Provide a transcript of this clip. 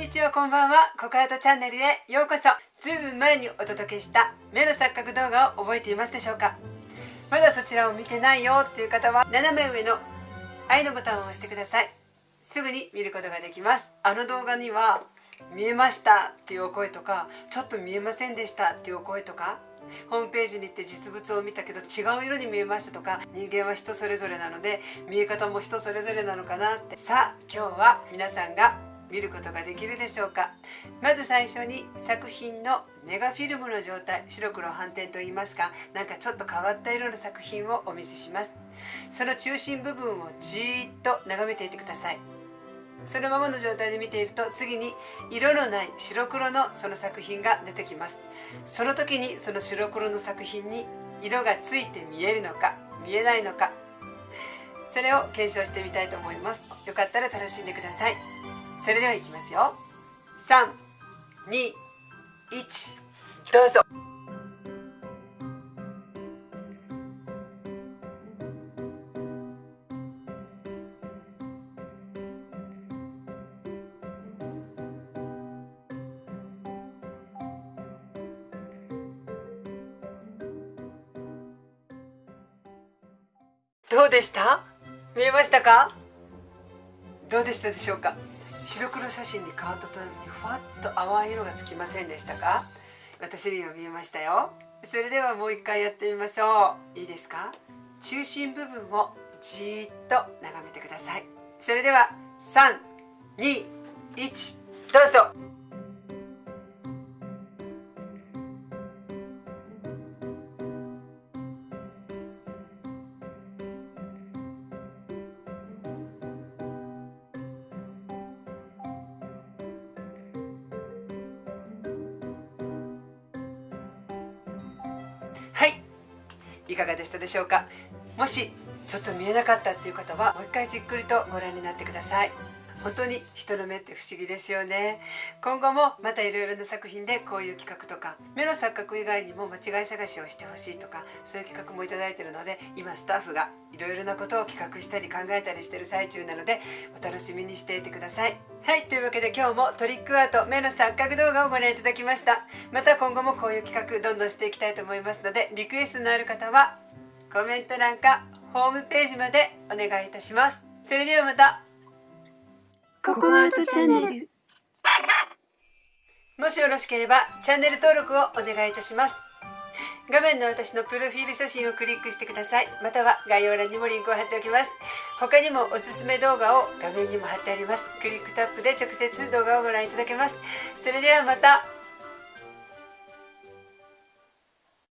にちはこんばんは。ココアートチャンネルへようこそ。ずいぶん前にお届けした目の錯覚動画を覚えていますでしょうか。まだそちらを見てないよっていう方は斜め上の愛のボタンを押してください。すぐに見ることができます。あの動画には見えましたっていうお声とかちょっと見えませんでしたっていうお声とかホームページに行って実物を見たけど違う色に見えましたとか人間は人それぞれなので見え方も人それぞれなのかなって。さあ今日は皆さんが見ることができるでしょうか？まず最初に作品のネガフィルムの状態白黒反転といいますかなんかちょっと変わった色の作品をお見せします。その中心部分をじーっと眺めていてください。そのままの状態で見ていると次に色のない白黒のその作品が出てきます。その時にその白黒の作品に色がついて見えるのか見えないのかそれを検証してみたいと思います。よかったら楽しんでください。それではいきますよ。321どうぞ。どうでした？見えましたか？どうでしたでしょうか？白黒写真に変わった途端にふわっと淡い色がつきませんでしたか？私には見えましたよ。それではもう一回やってみましょう。いいですか？中心部分をじーっと眺めてください。それでは321どうぞ。はい。いかがでしたでしょうか？もしちょっと見えなかったっていう方はもう一回じっくりとご覧になってください。本当に人の目って不思議ですよね。今後もまたいろいろな作品でこういう企画とか目の錯覚以外にも間違い探しをしてほしいとかそういう企画もいただいてるので今スタッフがいろいろなことを企画したり考えたりしてる最中なのでお楽しみにしていてください。はいというわけで今日もトリックアート目の錯覚動画をご覧いただきました。また今後もこういう企画どんどんしていきたいと思いますのでリクエストのある方はコメント欄かホームページまでお願いいたします。それではまた。ココアートチャンネル。もしよろしければチャンネル登録をお願いいたします。画面の私のプロフィール写真をクリックしてください。または概要欄にもリンクを貼っておきます。他にもおすすめ動画を画面にも貼ってあります。クリックタップで直接動画をご覧いただけます。それではまた。